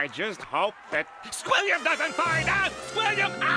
I just hope that Squilliam doesn't find out! Squilliam!